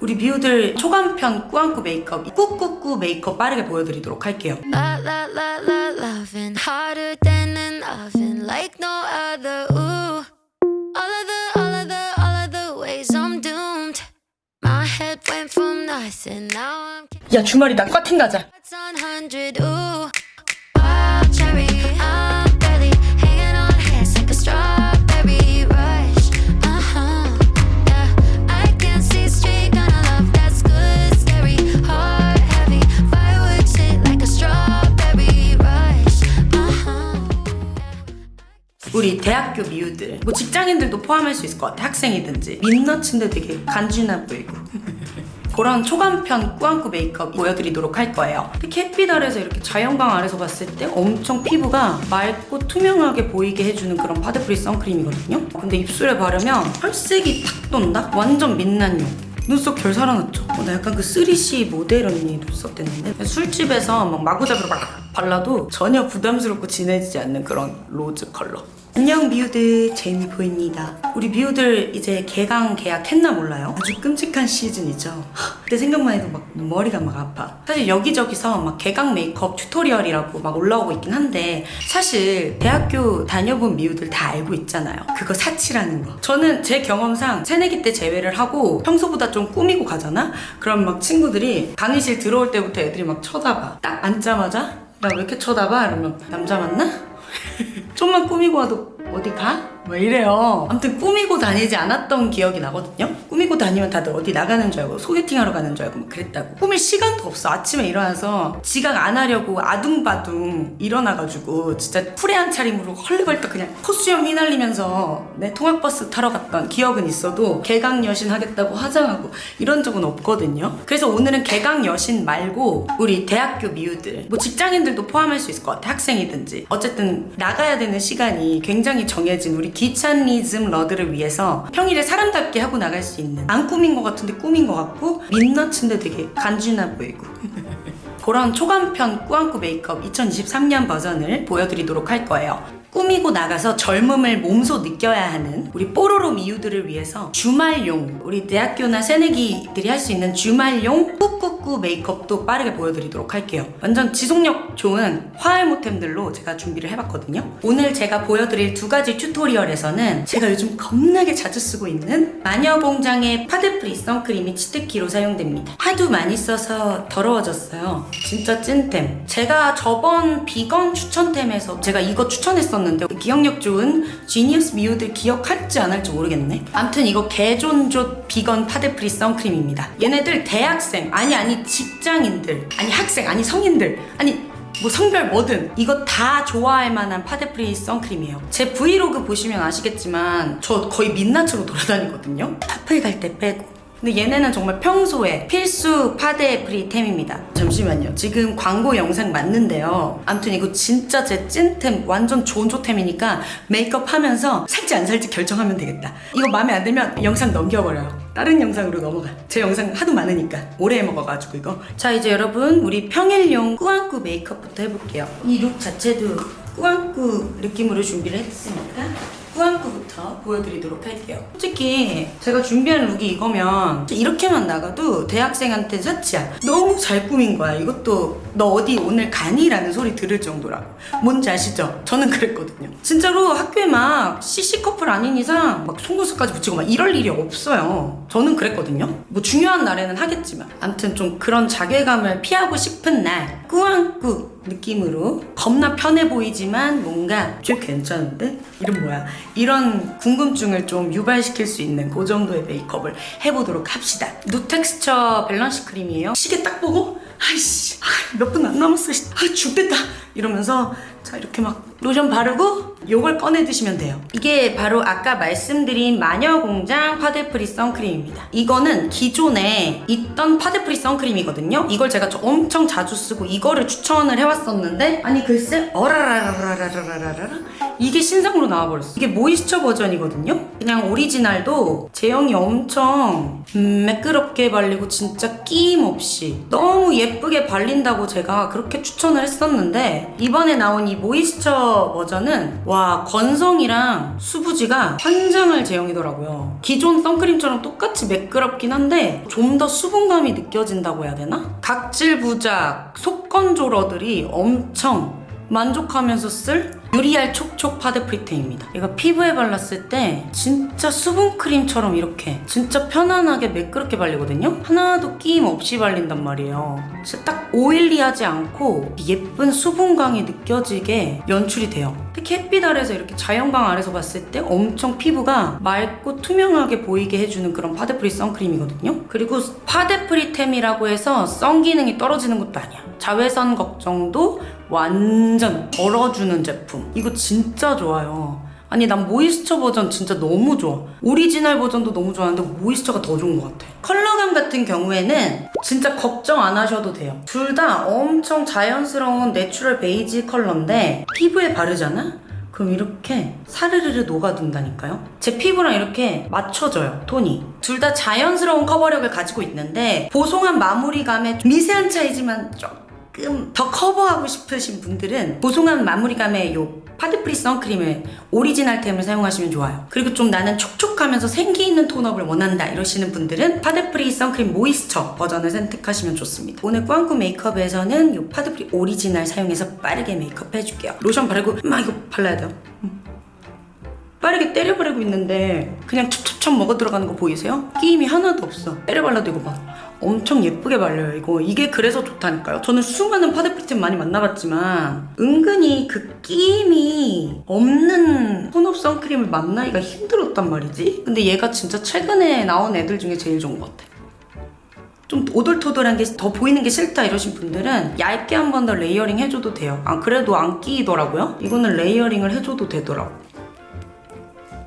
우리 미우들 초간편 꾸안꾸 메이크업 꾸꾸꾸 메이크업 빠르게 보여드리도록 할게요. Harder than an oven 우리 대학교 미우들 뭐 직장인들도 포함할 수 있을 것 같아 학생이든지. 민낯인데 되게 간지나 보이고. 그런 초간편 꾸안꾸 메이크업 보여드리도록 할 거예요. 특히 햇빛 아래서 이렇게 자연광 아래서 봤을 때 엄청 피부가 맑고 투명하게 보이게 해주는 그런 파데free 선크림이거든요? 근데 입술에 바르면 혈색이 탁 돈다? 완전 민낯용. 눈썹 결 살아났죠? 어, 나 약간 그 3CE 모델 언니 눈썹 됐는데? 술집에서 막 마구잡이로 막 발라도 전혀 부담스럽고 진해지지 않는 그런 rose 컬러 안녕 미우들 제이미포유입니다 우리 미우들 이제 개강 개학했나 몰라요? 아주 끔찍한 시즌이죠 하, 그때 생각만 해도 막 머리가 막 아파 사실 여기저기서 막 개강 메이크업 tutorial이라고 막 올라오고 있긴 한데 사실 대학교 다녀본 미우들 다 알고 있잖아요 그거 사치라는 거 저는 제 경험상 새내기 때 제외를 하고 평소보다 좀 꾸미고 가잖아? 그럼 막 친구들이 강의실 들어올 때부터 애들이 막 쳐다봐 딱 앉자마자 나 왜 이렇게 쳐다봐? 이러면 남자 맞나? 좀만 꾸미고 와도 어디 가? 막 이래요. 아무튼 꾸미고 다니지 않았던 기억이 나거든요. 꾸미고 다니면 다들 어디 나가는 줄 알고 소개팅하러 가는 줄 알고 막 그랬다고. 꾸밀 시간도 없어. 아침에 일어나서 지각 안 하려고 아둥바둥 일어나가지고 진짜 푸레한 차림으로 헐레벌떡 그냥 코수염 휘날리면서 내 통학버스 타러 갔던 기억은 있어도 개강 여신 하겠다고 화장하고 이런 적은 없거든요. 그래서 오늘은 개강 여신 말고 우리 대학교 미우들 뭐 직장인들도 포함할 수 있을 것 같아. 학생이든지 어쨌든 나가야 되는 시간이 굉장히 정해진 우리 귀차니즘러들을 위해서 평일에 사람답게 하고 나갈 수 있는 안 꾸민 것 같은데 꾸민 것 같고 민낯인데 되게 간지나 보이고 그런 초간편 꾸안꾸 메이크업 2023년 버전을 보여드리도록 할 거예요. 꾸미고 나가서 젊음을 몸소 느껴야 하는 우리 뽀로로 미우들을 위해서 주말용 우리 대학교나 새내기들이 할 수 있는 주말용 꾸꾸꾸 메이크업도 빠르게 보여드리도록 할게요. 완전 지속력 좋은 화알못템들로 제가 준비를 해봤거든요. 오늘 제가 보여드릴 두 가지 tutorial에서는 제가 요즘 겁나게 자주 쓰고 있는 마녀공장의 파데free 선크림이 치트키로 사용됩니다. 하도 많이 써서 더러워졌어요. 진짜 찐템. 제가 저번 비건 추천템에서 제가 이거 추천했었는데 기억력 좋은 genius 미우들 기억할지 안 할지 모르겠네. 암튼 이거 개존좋 비건 파데free 선크림입니다. 얘네들 대학생 아니 아니 직장인들 아니 학생 아니 성인들 아니 뭐 성별 뭐든 이거 다 좋아할 만한 파데free 선크림이에요. 제 브이로그 보시면 아시겠지만 저 거의 민낯으로 돌아다니거든요. 핫플 갈 때 빼고. 근데 얘네는 정말 평소에 필수 파데 free템입니다. 잠시만요. 지금 광고 영상 맞는데요. 아무튼 이거 진짜 제 찐템 완전 존조템이니까 메이크업 하면서 살지 안 살지 결정하면 되겠다. 이거 마음에 안 들면 영상 넘겨버려요 다른 영상으로 넘어가. 제 영상 하도 많으니까 오래 해먹어가지고 이거. 자 이제 여러분 우리 평일용 꾸안꾸 메이크업부터 해볼게요. 이 룩 자체도 꾸안꾸 느낌으로 준비를 했으니까 꾸안꾸부터 보여드리도록 할게요. 솔직히 제가 준비한 룩이 이거면 이렇게만 나가도 대학생한테 사치야. 너무 잘 꾸민 거야. 이것도 너 어디 오늘 가니? 라는 소리 들을 정도라고 뭔지 아시죠? 저는 그랬거든요. 진짜로 학교에 막 CC 커플 아닌 이상 막 속눈썹까지 붙이고 막 이럴 일이 없어요. 저는 그랬거든요. 뭐 중요한 날에는 하겠지만. 암튼 좀 그런 자괴감을 피하고 싶은 날. 꾸안꾸 느낌으로 겁나 편해 보이지만 뭔가 좀 괜찮은데? 이름 뭐야? 이런 궁금증을 좀 유발시킬 수 있는 그 정도의 메이크업을 해보도록 합시다. 누 텍스처 밸런스 크림이에요. 시계 딱 보고 아이씨 몇 분 안 남았어. 씨. 아 죽겠다 이러면서 자 이렇게 막 로션 바르고 요걸 꺼내 드시면 돼요. 이게 바로 아까 말씀드린 마녀공장 파데free 선크림입니다. 이거는 기존에 있던 파데free 선크림이거든요. 이걸 제가 저- 엄청 자주 쓰고 이거를 추천을 해왔었는데 아니 글쎄 어라라라라라라라라 이게 신상으로 나와버렸어. 이게 moisture 버전이거든요. 그냥 오리지널도 제형이 엄청 음, 매끄럽게 발리고 진짜 끼임 없이 너무 예쁘게 발린다고 제가 그렇게 추천을 했었는데 이번에 나온 이 moisture 버전은 와 건성이랑 수부지가 환장할 제형이더라고요. 기존 선크림처럼 똑같이 매끄럽긴 한데 좀 더 수분감이 느껴진다고 해야 되나? 각질 부자, 속건조러들이 엄청 만족하면서 쓸 유리알 촉촉 파데 free템입니다. 이거 피부에 발랐을 때 진짜 수분크림처럼 이렇게 진짜 편안하게 매끄럽게 발리거든요. 하나도 끼임 없이 발린단 말이에요. 진짜 딱 oily하지 않고 예쁜 수분광이 느껴지게 연출이 돼요. 특히 햇빛 아래서 이렇게 자연광 아래서 봤을 때 엄청 피부가 맑고 투명하게 보이게 해주는 그런 파데free 선크림이거든요. 그리고 파데free템이라고 해서 선 기능이 떨어지는 것도 아니야. 자외선 걱정도 완전 덜어주는 제품. 이거 진짜 좋아요. 아니 난 moisture 버전 진짜 너무 좋아. 오리지널 버전도 너무 좋아하는데 moisture가 더 좋은 것 같아. 컬러감 같은 경우에는 진짜 걱정 안 하셔도 돼요. 둘 다 엄청 자연스러운 natural 베이지 컬러인데 피부에 바르잖아? 그럼 이렇게 사르르르 녹아든다니까요. 제 피부랑 이렇게 맞춰져요, 톤이. 둘 다 자연스러운 커버력을 가지고 있는데 보송한 마무리감에 미세한 차이지만 조금 더 커버하고 싶으신 분들은 보송한 마무리감의 요 파데free 선크림을 오리지널템을 사용하시면 좋아요. 그리고 좀 나는 촉촉하면서 생기 있는 tone up을 원한다 이러시는 분들은 파데free 선크림 moisture 버전을 선택하시면 좋습니다. 오늘 꾸안꾸 메이크업에서는 이 파데free 오리지널 사용해서 빠르게 메이크업 해줄게요. 로션 바르고 막 이거 발라야 돼요. 음. 빠르게 때려 바르고 있는데 그냥 촉촉촉 먹어 들어가는 거 보이세요? 끼임이 하나도 없어. 때려 발라도 이거 봐. 엄청 예쁘게 발려요 이거. 이게 그래서 좋다니까요. 저는 수많은 파데free템 많이 만나봤지만 은근히 그 끼임이 없는 tone up 선크림을 만나기가 힘들었단 말이지. 근데 얘가 진짜 최근에 나온 애들 중에 제일 좋은 것 같아. 좀 오돌토돌한 게 더 보이는 게 싫다 이러신 분들은 얇게 한 번 더 layering 해줘도 돼요. 아 그래도 안 끼이더라고요? 이거는 layering을 해줘도 되더라고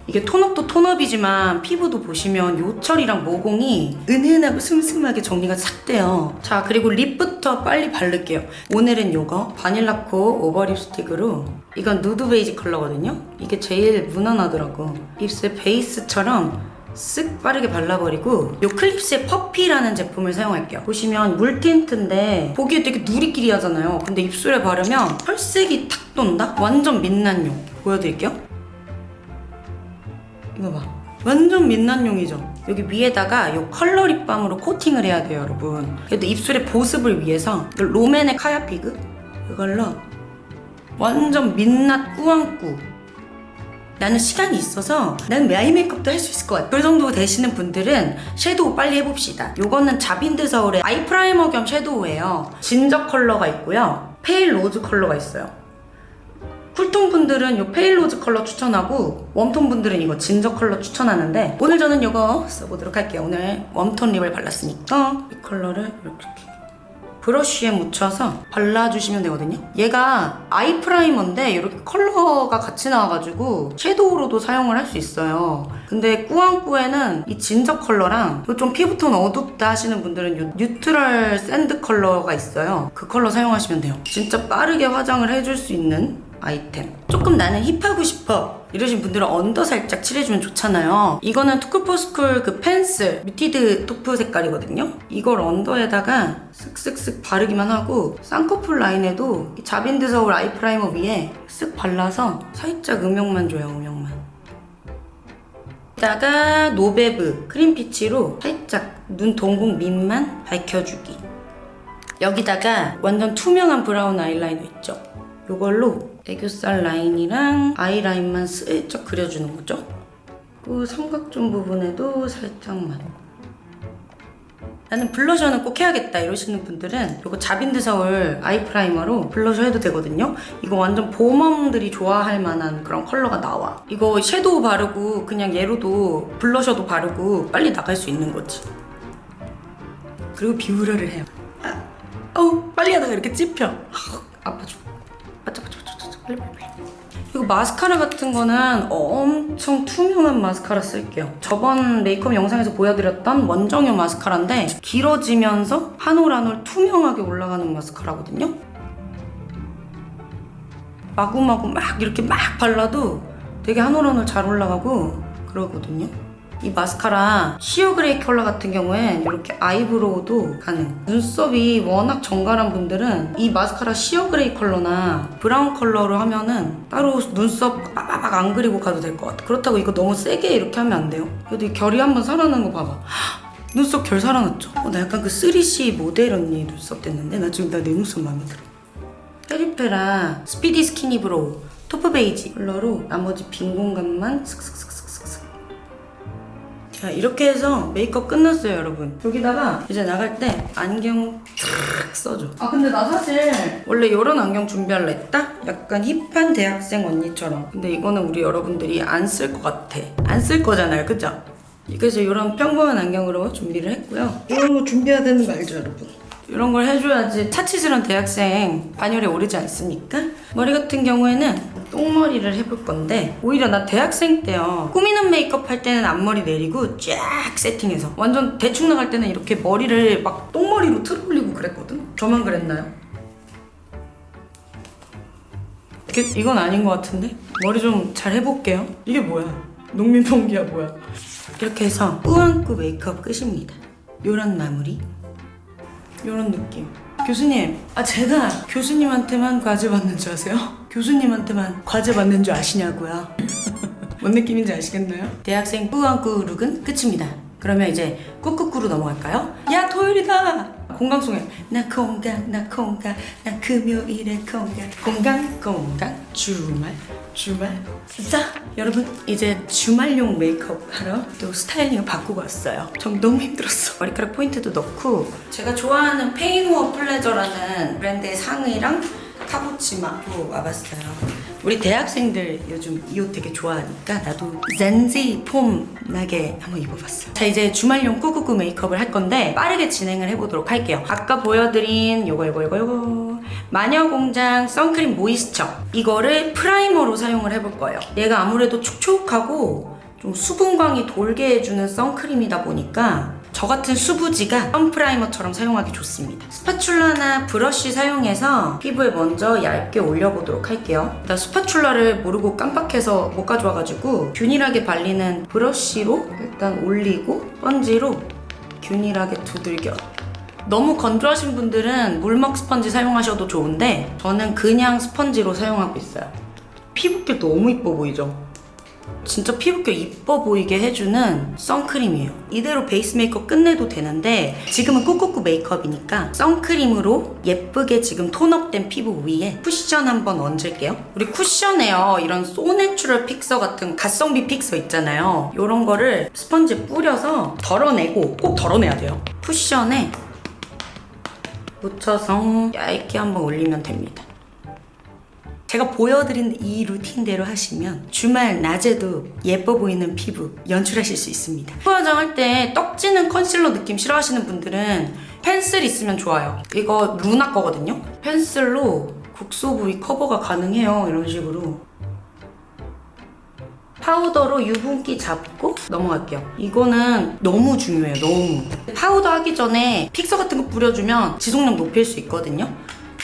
이게 톤업도 톤업이지만 피부도 보시면 요철이랑 모공이 은은하고 슴슴하게 정리가 싹 돼요. 자 그리고 lip부터 빨리 바를게요. 오늘은 요거 바닐라코 over lip 스틱으로 이건 누드 베이지 컬러거든요. 이게 제일 무난하더라고. 입술 베이스처럼 쓱 빠르게 발라버리고 요 클립스의 퍼피라는 제품을 사용할게요. 보시면 물 틴트인데 보기에 되게 누리끼리 하잖아요. 근데 입술에 바르면 혈색이 탁 돈다? 완전 민낯용. 보여드릴게요. 이거 봐. 완전 민낯용이죠? 여기 위에다가 이 컬러 립밤으로 코팅을 해야 돼요, 여러분. 그래도 입술의 보습을 위해서 이 롬앤의 카야피그 이걸로 완전 민낯 꾸안꾸 나는 시간이 있어서 나는 메이 메이크업도 할 수 있을 것 같아. 그 정도 되시는 분들은 섀도우 빨리 해봅시다. 요거는 자빈드 서울의 아이 프라이머 겸 섀도우예요. 진저 컬러가 있고요. pale rose 컬러가 있어요. 쿨톤 분들은 이 pale rose 컬러 추천하고 웜톤 분들은 이거 진저 컬러 추천하는데 오늘 저는 이거 써보도록 할게요. 오늘 웜톤 립을 발랐으니까 이 컬러를 이렇게 브러쉬에 묻혀서 발라주시면 되거든요. 얘가 아이 프라이머인데 이렇게 컬러가 같이 나와가지고 섀도우로도 사용을 할 수 있어요. 근데 꾸안꾸에는 이 진저 컬러랑 좀 피부톤 어둡다 하시는 분들은 이 neutral sand 컬러가 있어요. 그 컬러 사용하시면 돼요. 진짜 빠르게 화장을 해줄 수 있는 아이템. 조금 나는 힙하고 싶어. 이러신 분들은 언더 살짝 칠해주면 좋잖아요. 이거는 투쿨포스쿨 그 펜슬 muted taupe 색깔이거든요. 이걸 언더에다가 쓱쓱쓱 바르기만 하고 쌍꺼풀 라인에도 이 자빈드 서울 아이 프라이머 위에 쓱 발라서 살짝 음영만 줘요, 음영만. 이따가 노베브 cream peach로 살짝 눈 동공 밑만 밝혀주기. 여기다가 완전 투명한 브라운 아이라이너 있죠? 이걸로 애교살 라인이랑 아이라인만 슬쩍 그려주는 거죠. 그 삼각존 부분에도 살짝만. 나는 블러셔는 꼭 해야겠다 이러시는 분들은 이거 자빈드 서울 아이 프라이머로 블러셔 해도 되거든요. 이거 완전 봄웜들이 좋아할 만한 그런 컬러가 나와. 이거 섀도우 바르고 그냥 얘로도 블러셔도 바르고 빨리 나갈 수 있는 거지. 그리고 비우려를 해요. 아, 어우 빨리 하다가 이렇게 찝혀. 아, 아파 죽. 이거 마스카라 같은 거는 엄청 투명한 마스카라 쓸게요. 저번 메이크업 영상에서 보여드렸던 원정형 마스카라인데 길어지면서 한 올 한 올 투명하게 올라가는 마스카라거든요. 마구마구 막 이렇게 막 발라도 되게 한 올 한 올 잘 올라가고 그러거든요. 이 마스카라 sheer gray 컬러 같은 경우엔 이렇게 아이브로우도 가능. 눈썹이 워낙 정갈한 분들은 이 마스카라 sheer gray 컬러나 브라운 컬러로 하면은 따로 눈썹 빠바박 안 그리고 가도 될 것 같아. 그렇다고 이거 너무 세게 이렇게 하면 안 돼요. 그래도 이 결이 한번 살아나는 거 봐봐. 눈썹 결 살아났죠? 어, 나 약간 그 3CE 모델 언니 눈썹 됐는데 나 지금 나 내 눈썹 마음에 들어. 페리페라 speedy skinny brow 토프 베이지 컬러로 나머지 빈 공간만 슥슥슥슥슥슥 자 이렇게 해서 메이크업 끝났어요 여러분 여기다가 이제 나갈 때 안경 탁 써줘 아 근데 나 사실 원래 이런 안경 준비할라 했다? 약간 힙한 대학생 언니처럼 근데 이거는 우리 여러분들이 안 쓸 것 같아 안 쓸 거잖아요 그죠? 그래서 이런 평범한 안경으로 준비를 했고요 이런 거 준비해야 되는 거 알죠 여러분? 이런 걸 해줘야지 차치스런 대학생 반열에 오르지 않습니까? 머리 같은 경우에는 똥머리를 해볼 건데 오히려 나 대학생 때요 꾸미는 메이크업 할 때는 앞머리 내리고 쫙 세팅해서 완전 대충 나갈 때는 이렇게 머리를 막 똥머리로 틀어 올리고 그랬거든? 저만 그랬나요? 이게, 이건 아닌 것 같은데? 머리 좀 잘 해볼게요 이게 뭐야? 농민봉기야 뭐야 이렇게 해서 꾸안꾸 메이크업 끝입니다 요런 마무리 이런 느낌. 교수님, 아 제가 교수님한테만 과제 받는 줄 아세요? 교수님한테만 과제 받는 줄 아시냐고요? 뭔 느낌인지 아시겠나요? 대학생 꾸안꾸 룩은 끝입니다. 그러면 이제 꾸꾸꾸로 넘어갈까요? 야 토요일이다. 공강송에 나 공강 나 공강 나 금요일에 공강 공강 공강 주말 주말? 자 여러분 이제 주말용 메이크업 하러 또 스타일링을 바꾸고 왔어요. 전 너무 힘들었어. 머리카락 포인트도 넣고. 제가 좋아하는 Pain or Pleasure라는 브랜드의 상의랑 카고치마로 와봤어요. 우리 대학생들 요즘 이 옷 되게 좋아하니까 나도 Gen Z 폼 나게 한번 입어봤어. 자 이제 주말용 꾸꾸꾸 메이크업을 할 건데 빠르게 진행을 해보도록 할게요. 아까 보여드린 요거 요거 요거 요거 마녀공장 선크림 모이스처 이거를 프라이머로 사용을 해볼 거예요. 얘가 아무래도 촉촉하고 좀 수분광이 돌게 해주는 선크림이다 보니까 저 같은 수부지가 선프라이머처럼 사용하기 좋습니다. 스파츌라나 브러쉬 사용해서 피부에 먼저 얇게 올려보도록 할게요. 일단 스파츌라를 모르고 깜빡해서 못 가져와가지고 균일하게 발리는 브러쉬로 일단 올리고 스펀지로 균일하게 두들겨 너무 건조하신 분들은 물먹 스펀지 사용하셔도 좋은데 저는 그냥 스펀지로 사용하고 있어요. 피부결 너무 이뻐 보이죠? 진짜 피부결 이뻐 보이게 해주는 선크림이에요. 이대로 베이스 메이크업 끝내도 되는데 지금은 꾸꾸꾸 메이크업이니까 선크림으로 예쁘게 지금 톤업된 피부 위에 쿠션 한번 얹을게요. 우리 쿠션에요. 이런 소내추럴 픽서 같은 가성비 픽서 있잖아요. 이런 거를 스펀지에 뿌려서 덜어내고 꼭 덜어내야 돼요. 쿠션에 묻혀서 얇게 한번 올리면 됩니다. 제가 보여드린 이 루틴대로 하시면 주말 낮에도 예뻐 보이는 피부 연출하실 수 있습니다. 피부 화장할 때 떡지는 컨실러 느낌 싫어하시는 분들은 펜슬 있으면 좋아요. 이거 루나 거거든요. 펜슬로 국소 부위 커버가 가능해요. 이런 식으로. 파우더로 유분기 잡고 넘어갈게요. 이거는 너무 중요해요. 너무. 파우더 하기 전에 픽서 같은 거 뿌려주면 지속력 높일 수 있거든요.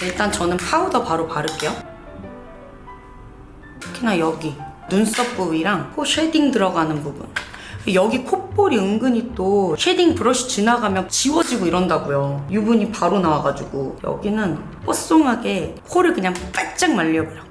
일단 저는 파우더 바로 바를게요. 특히나 여기 눈썹 부위랑 코 쉐딩 들어가는 부분 여기 콧볼이 은근히 또 쉐딩 브러쉬 지나가면 지워지고 이런다고요 유분이 바로 나와가지고 여기는 뽀송하게 코를 그냥 바짝 말려버려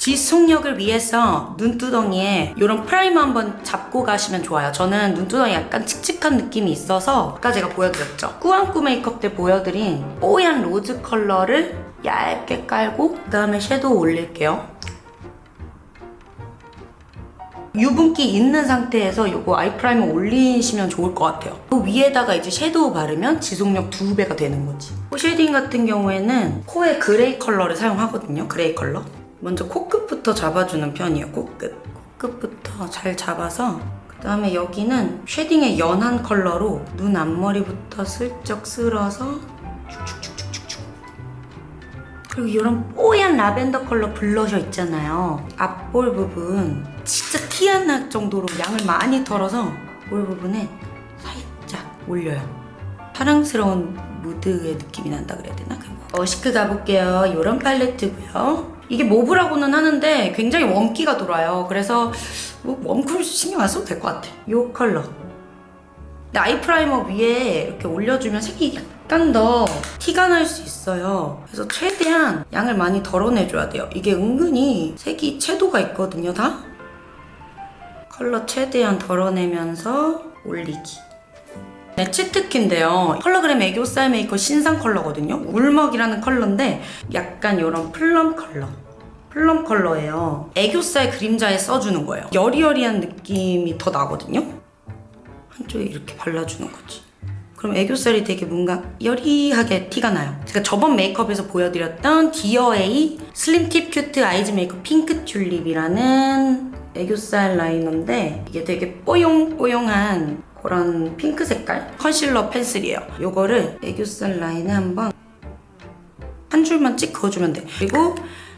지속력을 위해서 눈두덩이에 이런 프라이머 한번 잡고 가시면 좋아요. 저는 눈두덩이 약간 칙칙한 느낌이 있어서 아까 제가 보여드렸죠. 꾸안꾸 메이크업 때 보여드린 뽀얀 rose 컬러를 얇게 깔고 그 다음에 섀도우 올릴게요. 유분기 있는 상태에서 이거 eye primer 올리시면 좋을 것 같아요. 그 위에다가 이제 섀도우 바르면 지속력 두 배가 되는 거지. 코 shading 같은 경우에는 코에 gray 컬러를 사용하거든요. gray 컬러. 먼저 코끝부터 잡아주는 편이에요. 코끝. 코끝부터 잘 잡아서 그 다음에 여기는 shading의 연한 컬러로 눈 앞머리부터 슬쩍 쓸어서 축축축축축축 그리고 이런 뽀얀 라벤더 컬러 블러셔 있잖아요. 앞볼 부분 진짜 티 안 날 정도로 양을 많이 털어서 볼 부분에 살짝 올려요. 사랑스러운 무드의 느낌이 난다 그래야 되나? 어시크 가볼게요. 이런 팔레트고요. 이게 mauve라고는 하는데 굉장히 warm기가 돌아요. 그래서 뭐 warm cool 신경 안 써도 될 것 같아. 이 컬러. 근데 eye primer 위에 이렇게 올려주면 색이 약간 더 티가 날 수 있어요. 그래서 최대한 양을 많이 덜어내줘야 돼요. 이게 은근히 색이 채도가 있거든요, 다. 컬러 최대한 덜어내면서 올리기. 네, 치트키인데요. 컬러그램 애교살 메이커 신상 컬러거든요. 울먹이라는 컬러인데 약간 이런 plum 컬러. plum 컬러예요. 애교살 그림자에 써주는 거예요. 여리여리한 느낌이 더 나거든요. 한쪽에 이렇게 발라주는 거지. 그럼 애교살이 되게 뭔가 여리하게 티가 나요. 제가 저번 메이크업에서 보여드렸던 디어에이 슬림 팁 큐트 아이즈 메이크업 핑크 튤립이라는 애교살 라이너인데 이게 되게 뽀용뽀용한 그런 핑크 색깔 컨실러 펜슬이에요. 요거를 애교살 라인에 한번 한 줄만 찍 그어주면 돼. 그리고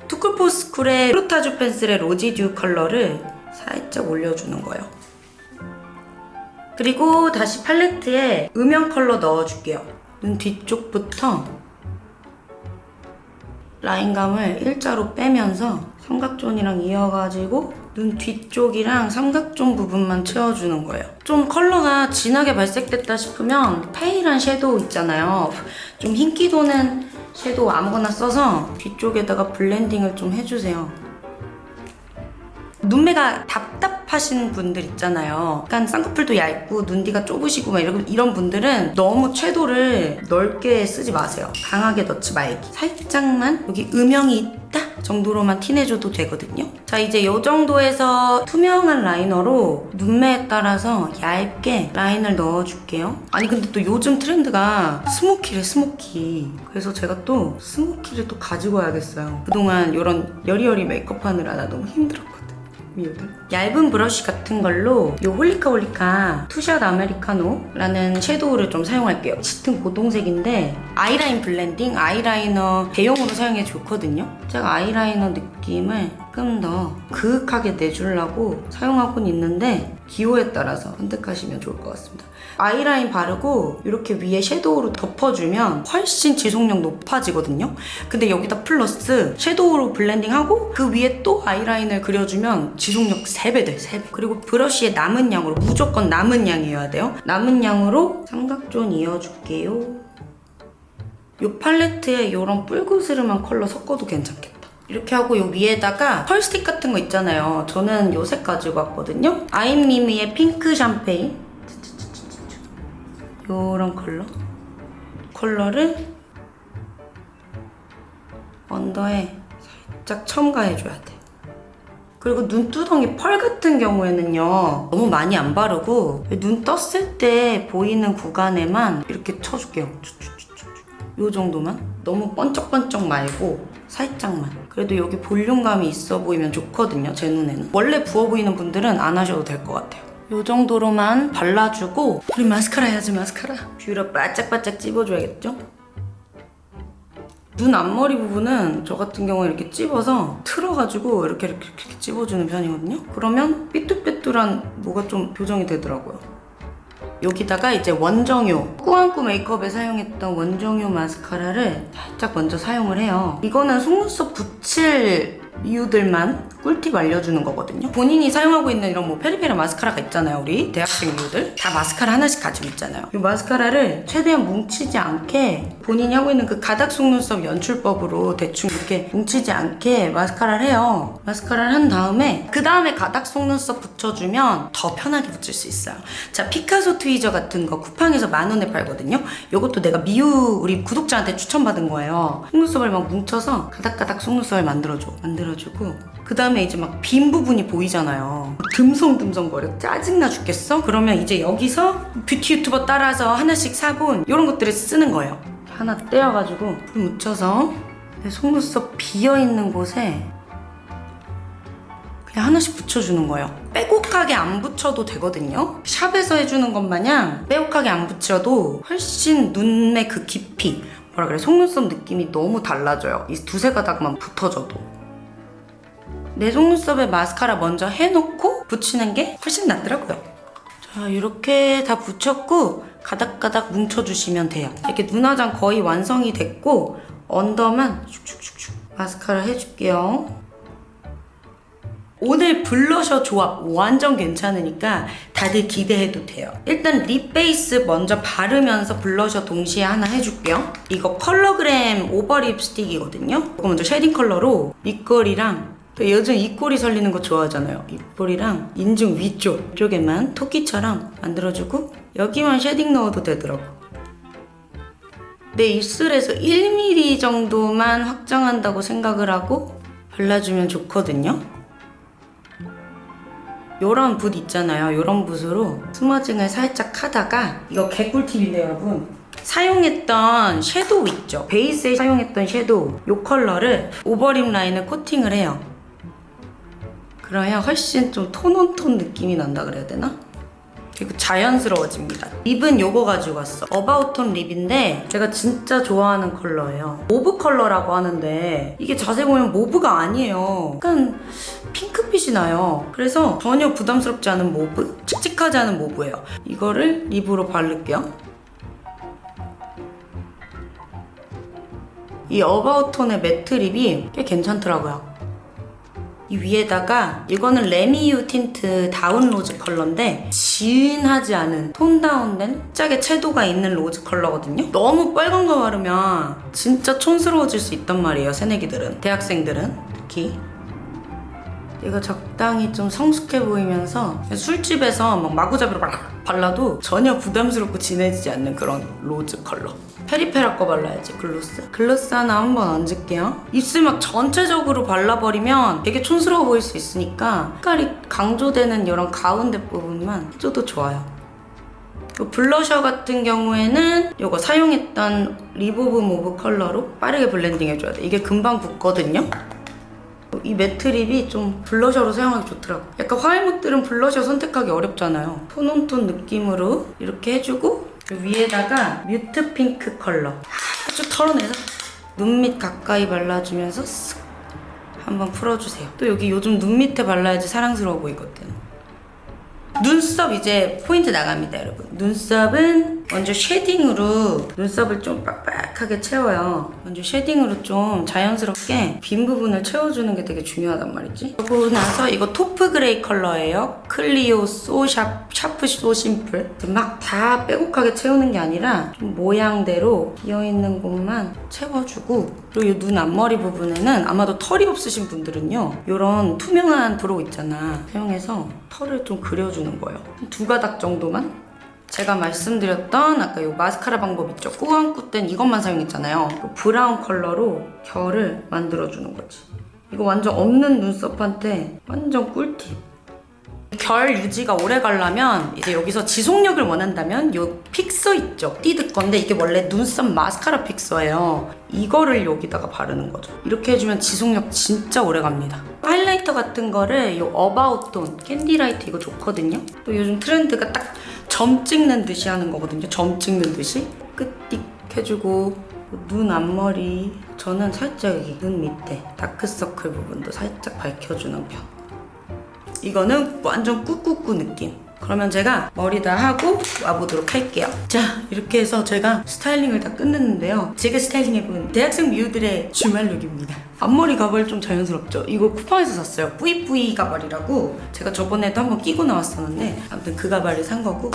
투쿨포스쿨의 프루타주 펜슬의 로지듀 컬러를 살짝 올려주는 거예요. 그리고 다시 팔레트에 음영 컬러 넣어줄게요. 눈 뒤쪽부터 라인감을 일자로 빼면서 삼각존이랑 이어가지고 눈 뒤쪽이랑 삼각존 부분만 채워주는 거예요. 좀 컬러가 진하게 발색됐다 싶으면 pale한 섀도우 있잖아요. 좀 흰기 도는 섀도우 아무거나 써서 뒤쪽에다가 blending을 좀 해주세요. 눈매가 답답하신 분들 있잖아요. 약간 쌍꺼풀도 얇고 눈뒤가 좁으시고 막 이런, 이런 분들은 너무 채도를 넓게 쓰지 마세요. 강하게 넣지 말기. 살짝만 여기 음영이 있다 정도로만 티내줘도 되거든요. 자 이제 이 정도에서 투명한 라이너로 눈매에 따라서 얇게 라인을 넣어줄게요. 아니 근데 또 요즘 트렌드가 smoky래 smoky. 그래서 제가 또 smoky를 또 가지고 와야겠어요. 그동안 이런 여리여리 메이크업 하느라 나 너무 힘들었거든. 미우들. 얇은 브러쉬 같은 걸로 이 홀리카 홀리카 투샷 아메리카노라는 섀도우를 좀 사용할게요. 짙은 고동색인데 아이라인 blending, 아이라이너 대용으로 사용해 좋거든요. 제가 아이라이너 느낌을 조금 더 그윽하게 내주려고 사용하고는 있는데 기호에 따라서 선택하시면 좋을 것 같습니다. 아이라인 바르고 이렇게 위에 섀도우로 덮어주면 훨씬 지속력 높아지거든요. 근데 여기다 플러스 섀도우로 blending하고 그 위에 또 아이라인을 그려주면 지속력 3배 돼, 3배. 그리고 브러쉬에 남은 양으로 무조건 남은 양이어야 돼요. 남은 양으로 삼각존 이어줄게요. 이 팔레트에 이런 뿔그스름한 컬러 섞어도 괜찮겠다. 이렇게 하고 요 위에다가 펄 스틱 같은 거 있잖아요. 저는 요 색 가지고 왔거든요. 아임미미의 핑크 샴페인. 요런 컬러. 컬러를 언더에 살짝 첨가해줘야 돼. 그리고 눈두덩이 펄 같은 경우에는요 너무 많이 안 바르고 눈 떴을 때 보이는 구간에만 이렇게 쳐줄게요. 요 정도만 너무 번쩍번쩍 말고 살짝만 그래도 여기 볼륨감이 있어 보이면 좋거든요 제 눈에는 원래 부어 보이는 분들은 안 하셔도 될 것 같아요 요 정도로만 발라주고 우리 마스카라 해야지 마스카라 뷰러 바짝바짝 찝어줘야겠죠? 눈 앞머리 부분은 저 같은 경우에 이렇게 찝어서 틀어가지고 이렇게 이렇게, 이렇게 찝어주는 편이거든요. 그러면 삐뚤삐뚤한 뭐가 좀 교정이 되더라고요. 여기다가 이제 원정요 꾸안꾸 메이크업에 사용했던 원정요 마스카라를 살짝 먼저 사용을 해요. 이거는 속눈썹 붙일 이유들만 꿀팁 알려주는 거거든요. 본인이 사용하고 있는 이런 뭐 페리페라 마스카라가 있잖아요. 우리 대학생 이유들 다 마스카라 하나씩 가지고 있잖아요. 이 마스카라를 최대한 뭉치지 않게 본인이 하고 있는 그 가닥 속눈썹 연출법으로 대충 이렇게 뭉치지 않게 마스카라를 해요. 마스카라를 한 다음에 그 다음에 가닥 속눈썹 붙여주면 더 편하게 붙일 수 있어요. 자 피카소 트위저 같은 거 쿠팡에서 만 원에 팔거든요. 이것도 내가 미우 우리 구독자한테 추천받은 거예요. 속눈썹을 막 뭉쳐서 가닥가닥 속눈썹을 만들어줘. 만들 어주고 그 다음에 이제 막 빈 부분이 보이잖아요. 듬성듬성거려. 짜증나 죽겠어? 그러면 이제 여기서 뷰티 유튜버 따라서 하나씩 사본 이런 것들을 쓰는 거예요. 하나 떼어가지고 불 묻혀서 내 속눈썹 비어있는 곳에 그냥 하나씩 붙여주는 거예요. 빼곡하게 안 붙여도 되거든요. 샵에서 해주는 것 마냥 빼곡하게 안 붙여도 훨씬 눈의 그 깊이 뭐라 그래 속눈썹 느낌이 너무 달라져요. 이 두세 가닥만 붙어줘도. 내 속눈썹에 마스카라 먼저 해놓고 붙이는 게 훨씬 낫더라고요. 자 이렇게 다 붙였고 가닥가닥 뭉쳐주시면 돼요. 이렇게 눈화장 거의 완성이 됐고 under만 슉슉슉슉 마스카라 해줄게요. 오늘 블러셔 조합 완전 괜찮으니까 다들 기대해도 돼요. 일단 lip 베이스 먼저 바르면서 블러셔 동시에 하나 해줄게요. 이거 컬러그램 오버 립스틱이거든요. 이거 먼저 shading 컬러로 입꼬리랑 또 요즘 입꼬리 올리는 거 좋아하잖아요. 입꼬리랑 인중 위쪽 쪽에만 토끼처럼 만들어주고 여기만 shading 넣어도 되더라고. 내 입술에서 1mm 정도만 확장한다고 생각을 하고 발라주면 좋거든요. 요런 붓 있잖아요. 요런 붓으로 smudging을 살짝 하다가 이거 개꿀팁인데 여러분. 사용했던 섀도우 있죠? 베이스에 사용했던 섀도우 요 컬러를 over lip 라인을 코팅을 해요. 그러면 훨씬 좀 tone on tone 느낌이 난다 그래야 되나? 그리고 자연스러워집니다. lip은 요거 가지고 왔어. 어바웃톤 lip인데 제가 진짜 좋아하는 컬러예요. mauve 컬러라고 하는데 이게 자세히 보면 mauve가 아니에요. 약간 핑크빛이 나요. 그래서 전혀 부담스럽지 않은 mauve, 칙칙하지 않은 mauve예요. 이거를 lip으로 바를게요. 이 어바웃톤의 매트 lip이 꽤 괜찮더라고요. 이 위에다가 이거는 레미유 틴트 다운 로즈 컬러인데 진하지 않은 tone down된 살짝의 채도가 있는 rose 컬러거든요. 너무 빨간 거 바르면 진짜 촌스러워질 수 있단 말이에요. 새내기들은 대학생들은 특히 이거 적당히 좀 성숙해 보이면서 술집에서 막 마구잡이로 막 발라도 전혀 부담스럽고 진해지지 않는 그런 rose 컬러. 페리페라 거 발라야지 글로스. 글로스 하나 한번 얹을게요. 입술 막 전체적으로 발라버리면 되게 촌스러워 보일 수 있으니까 색깔이 강조되는 이런 가운데 부분만 해줘도 좋아요. 그 블러셔 같은 경우에는 이거 사용했던 리보브 mauve 컬러로 빠르게 블렌딩 해줘야 돼. 이게 금방 굳거든요. 이 matte lip이 좀 블러셔로 사용하기 좋더라고. 약간 화알못들은 블러셔 선택하기 어렵잖아요. tone on tone 느낌으로 이렇게 해주고 그 위에다가 mute pink 컬러 아주 털어내서 눈 밑 가까이 발라주면서 쓱 한번 풀어주세요. 또 여기 요즘 눈 밑에 발라야지 사랑스러워 보이거든. 눈썹 이제 포인트 나갑니다 여러분 눈썹은 먼저 shading으로 눈썹을 좀 빡빡하게 채워요. 먼저 shading으로 좀 자연스럽게 빈 부분을 채워주는 게 되게 중요하단 말이지. 그러고 나서 이거 taupe gray 컬러예요. 클리오 소샵 샤프 소 심플. 막 다 빼곡하게 채우는 게 아니라 좀 모양대로 비어있는 곳만 채워주고 그리고 이 눈 앞머리 부분에는 아마도 털이 없으신 분들은요 이런 투명한 brow 있잖아. 사용해서 털을 좀 그려주는 거예요. 두 가닥 정도만 제가 말씀드렸던 아까 이 마스카라 방법 있죠 꾸안꾸 땐 이것만 사용했잖아요 그 브라운 컬러로 결을 만들어주는 거지 이거 완전 없는 눈썹한테 완전 꿀팁 결 유지가 오래 가려면 이제 여기서 지속력을 원한다면 요 픽서 있죠? 띠드 건데 이게 원래 눈썹 마스카라 픽서예요. 이거를 여기다가 바르는 거죠. 이렇게 해주면 지속력 진짜 오래 갑니다. 하이라이터 같은 거를 요 어바웃 톤 캔디라이트 이거 좋거든요. 또 요즘 트렌드가 딱 점 찍는 듯이 하는 거거든요. 점 찍는 듯이 코끝 띡 해주고 눈 앞머리 저는 살짝 여기 눈 밑에 다크서클 부분도 살짝 밝혀주는 편. 이거는 완전 꾹꾹꾹 느낌. 그러면 제가 머리 다 하고 와보도록 할게요. 자, 이렇게 해서 제가 스타일링을 다 끝냈는데요. 제가 스타일링해본 대학생 미우들의 주말 룩입니다. 앞머리 가발 좀 자연스럽죠? 이거 쿠팡에서 샀어요. 뿌이뿌이 가발이라고 제가 저번에도 한번 끼고 나왔었는데 아무튼 그 가발을 산 거고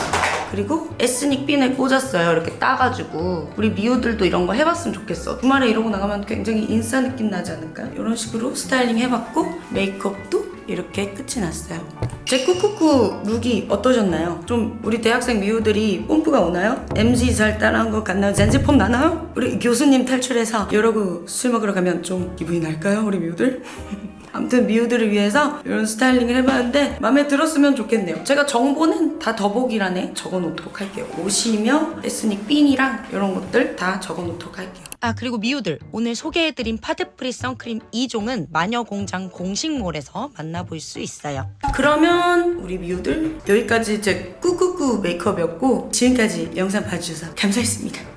그리고 ethnic 핀을 꽂았어요. 이렇게 따가지고 우리 미우들도 이런 거 해봤으면 좋겠어. 주말에 이러고 나가면 굉장히 인싸 느낌 나지 않을까? 이런 식으로 스타일링 해봤고 메이크업도 이렇게 끝이 났어요. 제 꾸꾸꾸 룩이 어떠셨나요? 좀 우리 대학생 미우들이 뽐뿌가 오나요? MZ 잘 따라한 것 같나요? Gen Z 폼 나나요? 우리 교수님 탈출해서 이러고 술 먹으러 가면 좀 기분이 날까요? 우리 미우들? 아무튼 미우들을 위해서 이런 스타일링을 해봤는데 마음에 들었으면 좋겠네요. 제가 정보는 다 더보기란에 적어놓도록 할게요. 옷이며 ethnic 핀이랑 이런 것들 다 적어놓도록 할게요. 아 그리고 미우들 오늘 소개해드린 파데프리 선크림 2종은 마녀공장 공식몰에서 만나볼 수 있어요. 그러면 우리 미우들 여기까지 제 꾸꾸꾸 메이크업이었고 지금까지 영상 봐주셔서 감사했습니다.